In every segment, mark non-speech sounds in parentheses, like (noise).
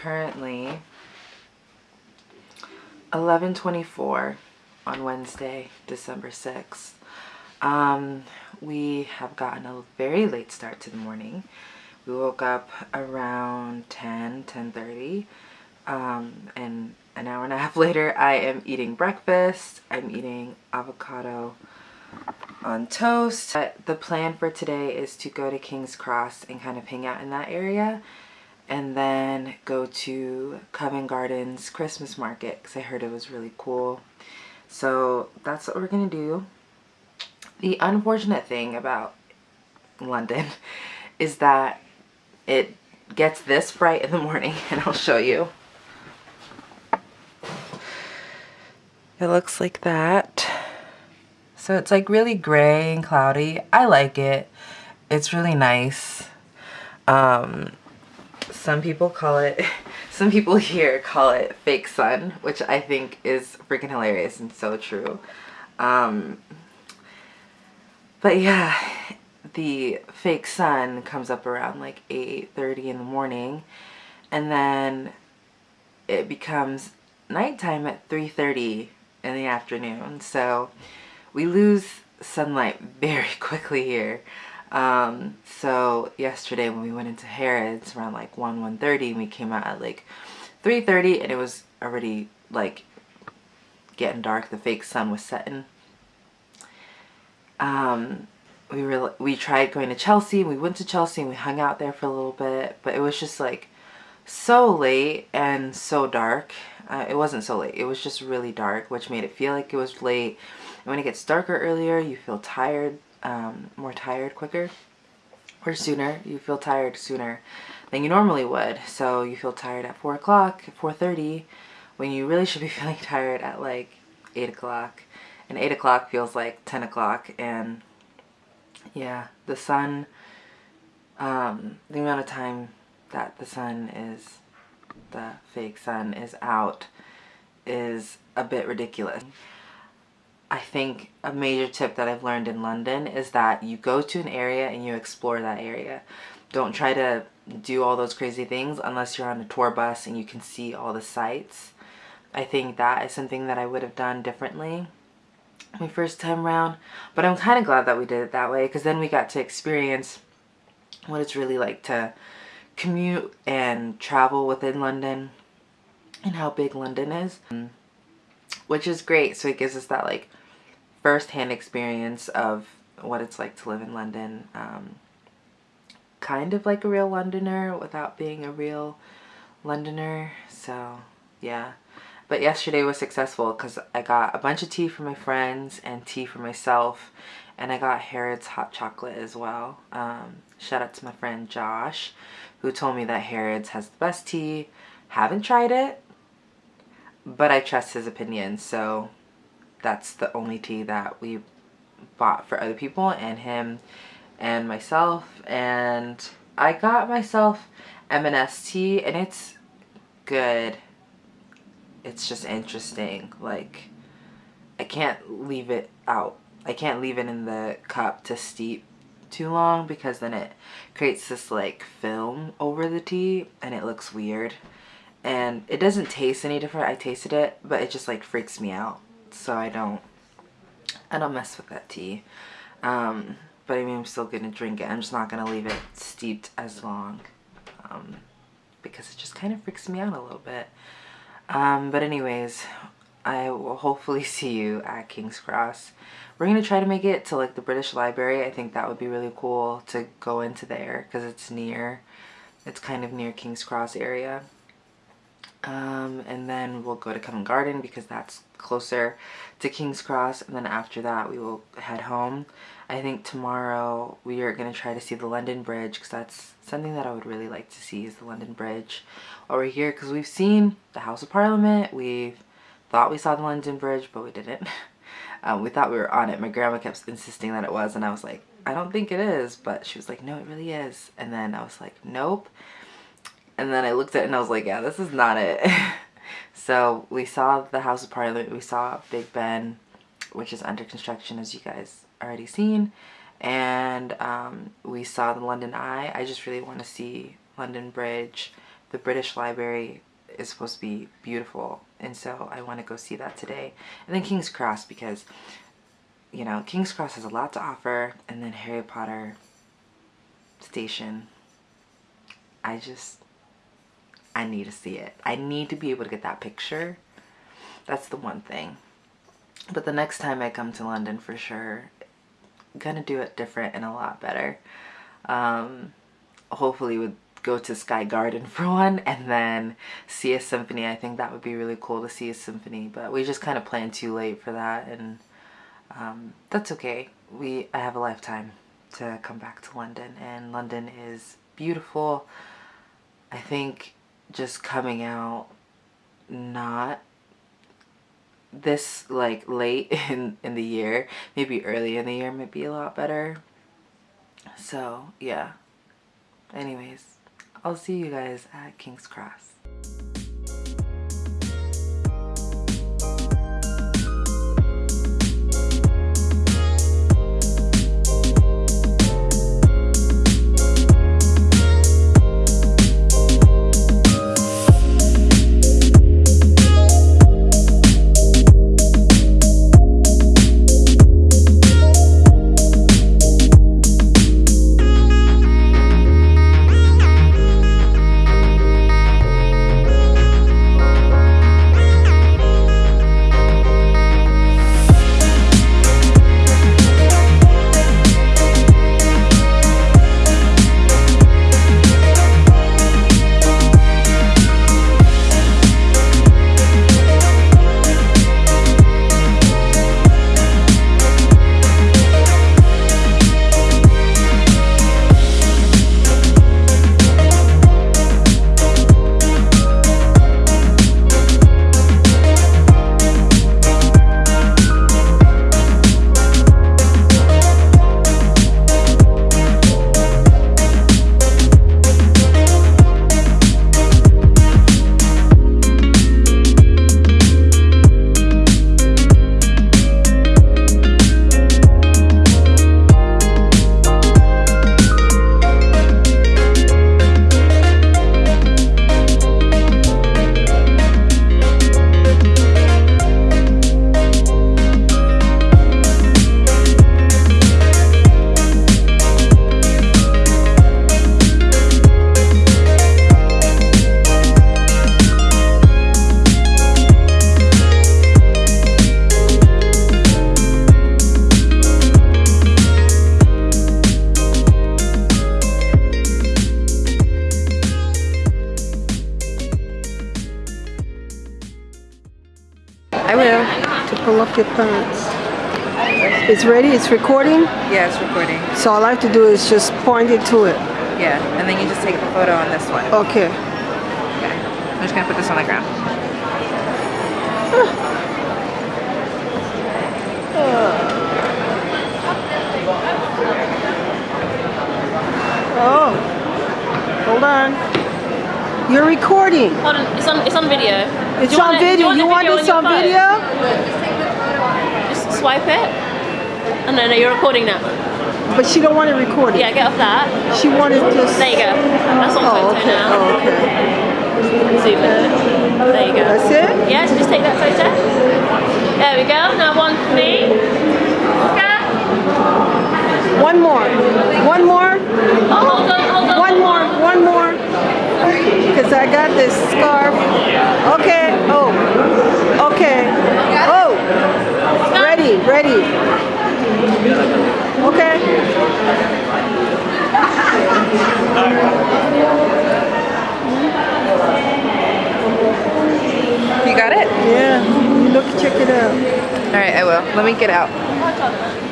currently 11.24 on Wednesday, December 6th. Um, we have gotten a very late start to the morning. We woke up around 10, 10.30. Um, and an hour and a half (laughs) later, I am eating breakfast. I'm eating avocado on toast. But the plan for today is to go to King's Cross and kind of hang out in that area and then go to Covent Gardens Christmas market because I heard it was really cool. So that's what we're gonna do. The unfortunate thing about London (laughs) is that it gets this bright in the morning (laughs) and I'll show you. It looks like that. So it's like really gray and cloudy. I like it. It's really nice. Um, some people call it, (laughs) some people here call it fake sun, which I think is freaking hilarious and so true. Um, but yeah, the fake sun comes up around like 8.30 in the morning and then it becomes nighttime at 3.30 in the afternoon. So we lose sunlight (laughs) very quickly here. Um, so yesterday when we went into Harrods around like 1, 1.30 we came out at like 3.30 and it was already like getting dark. The fake sun was setting. Um, we were we tried going to Chelsea. We went to Chelsea and we hung out there for a little bit, but it was just like so late and so dark. Uh, it wasn't so late. It was just really dark, which made it feel like it was late. And when it gets darker earlier, you feel tired, um, more tired quicker or sooner. You feel tired sooner than you normally would. So you feel tired at 4 o'clock, 4.30, when you really should be (laughs) feeling tired at like 8 o'clock. And 8 o'clock feels like 10 o'clock. And yeah, the sun, um, the amount of time that the sun is, the fake sun is out is a bit ridiculous. I think a major tip that I've learned in London is that you go to an area and you explore that area. Don't try to do all those crazy things unless you're on a tour bus and you can see all the sights. I think that is something that I would have done differently my first time around. But I'm kind of glad that we did it that way because then we got to experience what it's really like to commute and travel within London and how big London is. Which is great. So it gives us that like first-hand experience of what it's like to live in London. Um, kind of like a real Londoner without being a real Londoner. So yeah. But yesterday was successful because I got a bunch of tea for my friends and tea for myself. And I got Harrods hot chocolate as well. Um, shout out to my friend Josh who told me that Harrods has the best tea. Haven't tried it, but I trust his opinion. So that's the only tea that we bought for other people and him and myself. And I got myself M&S tea and it's good. It's just interesting. Like I can't leave it out. I can't leave it in the cup to steep too long because then it creates this like film over the tea and it looks weird. And it doesn't taste any different. I tasted it but it just like freaks me out so I don't I don't mess with that tea. Um, but I mean I'm still gonna drink it. I'm just not gonna leave it steeped as long um, because it just kind of freaks me out a little bit. Um, but anyways I will hopefully (laughs) see you at King's Cross. We're gonna try to make it to like the British Library. I think that would be really cool to go into there because it's near it's kind of near King's Cross area um, and then we'll go to Covent Garden because that's closer to King's Cross and then after that we will head home. I think tomorrow we are going to try to see the London Bridge because that's something that I would really like to see is the London Bridge over here because we've seen the House of Parliament, we thought we saw the London Bridge but we didn't. (laughs) Um, we thought we were on it. My grandma kept insisting that it was and I was like, I don't think it is but she was like, no it really is and then I was like, nope and then I looked at it and I was like, yeah, this is not it. (laughs) so we saw the House of Parliament. We saw Big Ben, which is under construction as you guys already seen. And um, we saw the London Eye. I just really want to see London Bridge the British Library is supposed to be beautiful, and so I want to go see that today. And then King's Cross because, you know, King's Cross has a lot to offer, and then Harry Potter Station. I just, I need to see it. I need to be able to get that picture. That's the one thing. But the next time I come to London for sure, gonna do it different and a lot better. Um, hopefully would go to Sky Garden (laughs) for one and then see a symphony. I think that would be really cool to see a symphony, but we just kind of planned too late for that and um, that's okay. We I have a lifetime to come back to London and London is beautiful. I think just coming out not this like late (laughs) in in the year. Maybe early in the year might be a lot better. So yeah. Anyways i'll see you guys at king's cross your pants. It's ready? It's recording? Yeah, it's recording. So all I have to do is just point it to it? Yeah, and then you just take the photo on this one. Okay. Okay. I'm just gonna put this on the ground. Oh. oh. Hold on. You're recording. Hold on, it's on, it's on video. It's on video. You want, you want this on video? Swipe it. Oh, and then you're recording now. But she don't want to record it. Yeah, get off that. She wanted to. There you go. That's on oh, photo okay. now. Oh, okay. Zoom in. There you go. That's it? Yeah, so just take that photo. There we go. Now one for me. Okay. One more. One more. Oh, hold on, hold on. One more. One more. (laughs) Because I got this scarf. Okay. Oh. Okay. Oh. Ready, ready. Okay. You got it? Yeah. You look, check it out. All right, I will. Let me get out.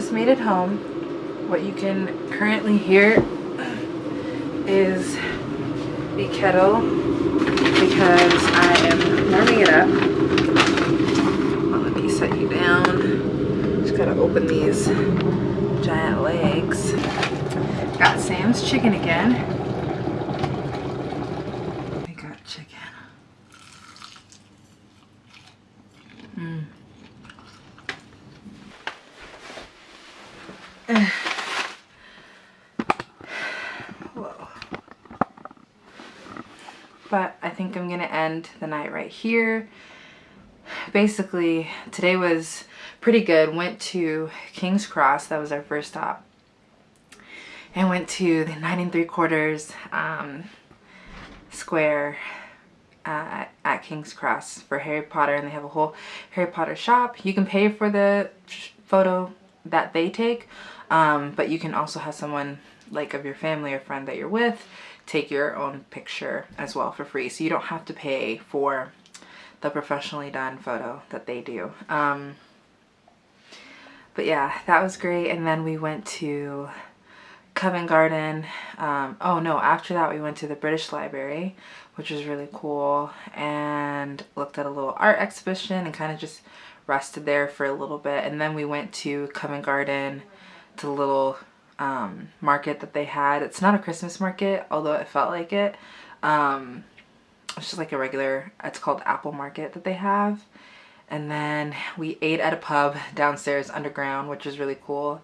Just made it home. What you can currently hear is the kettle because I am warming it up. Let me set you down. Just gotta open these giant legs. Got Sam's chicken again. I got chicken. Mm. Whoa. But I think I'm gonna end the night right here. Basically, today was pretty good. Went to King's Cross, that was our first stop. And went to the nine and three quarters um, square uh, at King's Cross for Harry Potter and they have a whole Harry Potter shop. You can pay for the photo that they take, um, but you can also have someone like of your family or friend that you're with take your own picture as well for free. So you don't have to pay for the professionally done photo that they do. Um, but yeah, that was great. And then we went to Covent Garden. Um, oh no, after that we went to the British Library, which was really cool, and looked at a little art exhibition and kind of just rested there for a little bit. And then we went to Covent Garden, to the little um, market that they had. It's not a Christmas market, although it felt like it. Um, it's just like a regular, it's called Apple Market that they have. And then we ate at a pub downstairs underground, which was really cool.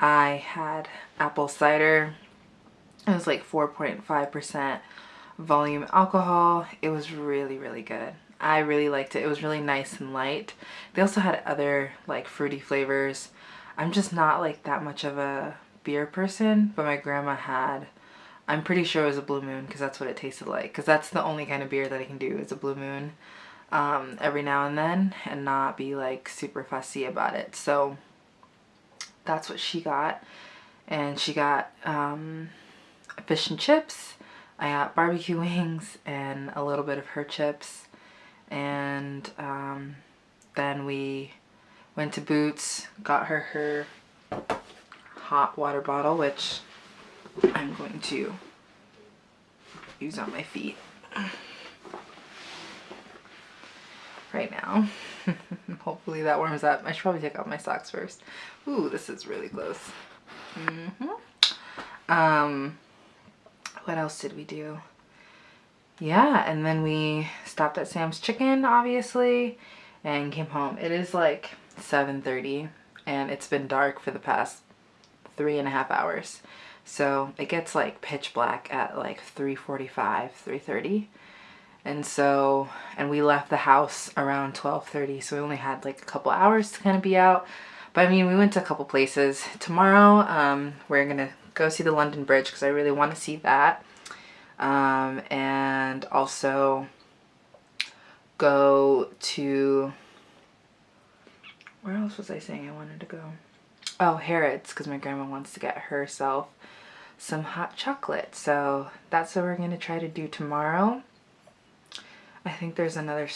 I had apple cider. It was like 4.5% volume alcohol. It was really, really good. I really liked it. It was really nice and light. They also had other like fruity flavors. I'm just not like that much of a beer person, but my grandma had, I'm pretty sure it was a Blue Moon because that's what it tasted like. Because that's the only kind of beer that I can do is a Blue Moon um, every now and then and not be like super fussy about it. So that's what she got. And she got um, fish and chips. I got barbecue (laughs) wings and a little bit of her chips. And um, then we went to Boots, got her her hot water bottle, which I'm going to use on my feet right now. (laughs) Hopefully that warms up. I should probably take off my socks first. Ooh, this is really close. Mm -hmm. Um, what else did we do? Yeah, and then we stopped at Sam's Chicken, obviously, and came home. It is like 7.30, and it's been dark for the past three and a half hours. So it gets like pitch black at like 3.45, 3.30. And so, and we left the house around 12.30, so we only had like a couple hours to kind of be out. But I mean, we went to a couple places. Tomorrow, um, we're to go see the London Bridge because I really want to see that. Um, and also go to, where else was I saying I wanted to go? Oh, Harrods, because my grandma wants to get herself some hot chocolate. So that's what we're going to try to do tomorrow. I think there's another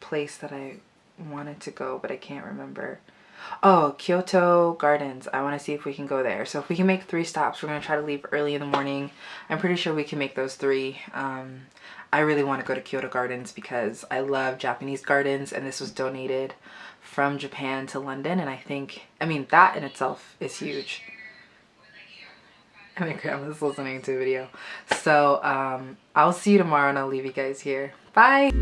place that I wanted to go, but I can't remember. Oh, Kyoto Gardens. I want to see if we can go there. So if we can make three stops, we're going to try to leave early in the morning. I'm pretty sure we can make those three. Um, I really want to go to Kyoto Gardens because I love Japanese gardens and this was donated from Japan to London. And I think, I mean, that in itself is huge. And my grandma's listening to a video. So um, I'll see you tomorrow and I'll leave you guys here. Bye!